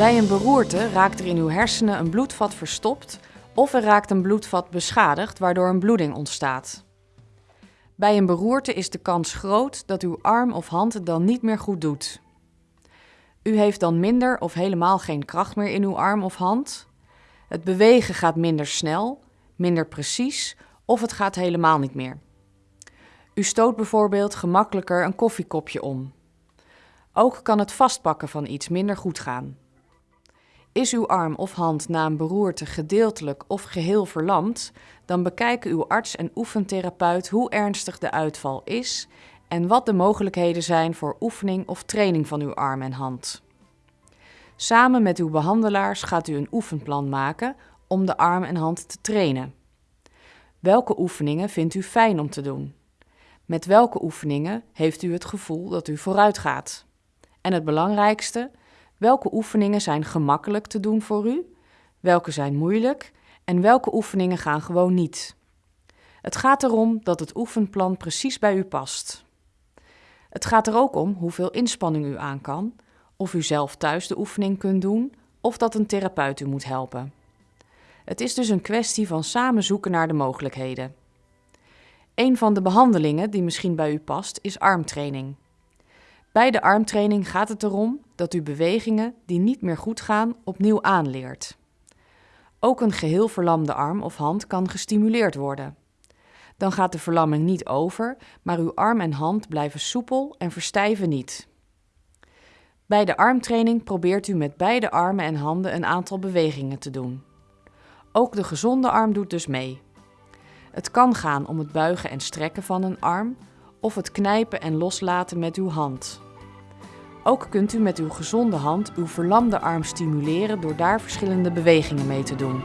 Bij een beroerte raakt er in uw hersenen een bloedvat verstopt of er raakt een bloedvat beschadigd waardoor een bloeding ontstaat. Bij een beroerte is de kans groot dat uw arm of hand het dan niet meer goed doet. U heeft dan minder of helemaal geen kracht meer in uw arm of hand. Het bewegen gaat minder snel, minder precies of het gaat helemaal niet meer. U stoot bijvoorbeeld gemakkelijker een koffiekopje om. Ook kan het vastpakken van iets minder goed gaan. Is uw arm of hand na een beroerte gedeeltelijk of geheel verlamd, dan bekijken uw arts en oefentherapeut hoe ernstig de uitval is en wat de mogelijkheden zijn voor oefening of training van uw arm en hand. Samen met uw behandelaars gaat u een oefenplan maken om de arm en hand te trainen. Welke oefeningen vindt u fijn om te doen? Met welke oefeningen heeft u het gevoel dat u vooruit gaat? En het belangrijkste, welke oefeningen zijn gemakkelijk te doen voor u? Welke zijn moeilijk? En welke oefeningen gaan gewoon niet? Het gaat erom dat het oefenplan precies bij u past. Het gaat er ook om hoeveel inspanning u aan kan, of u zelf thuis de oefening kunt doen, of dat een therapeut u moet helpen. Het is dus een kwestie van samen zoeken naar de mogelijkheden. Een van de behandelingen die misschien bij u past is armtraining. Bij de armtraining gaat het erom dat u bewegingen die niet meer goed gaan opnieuw aanleert. Ook een geheel verlamde arm of hand kan gestimuleerd worden. Dan gaat de verlamming niet over, maar uw arm en hand blijven soepel en verstijven niet. Bij de armtraining probeert u met beide armen en handen een aantal bewegingen te doen. Ook de gezonde arm doet dus mee. Het kan gaan om het buigen en strekken van een arm of het knijpen en loslaten met uw hand. Ook kunt u met uw gezonde hand uw verlamde arm stimuleren door daar verschillende bewegingen mee te doen.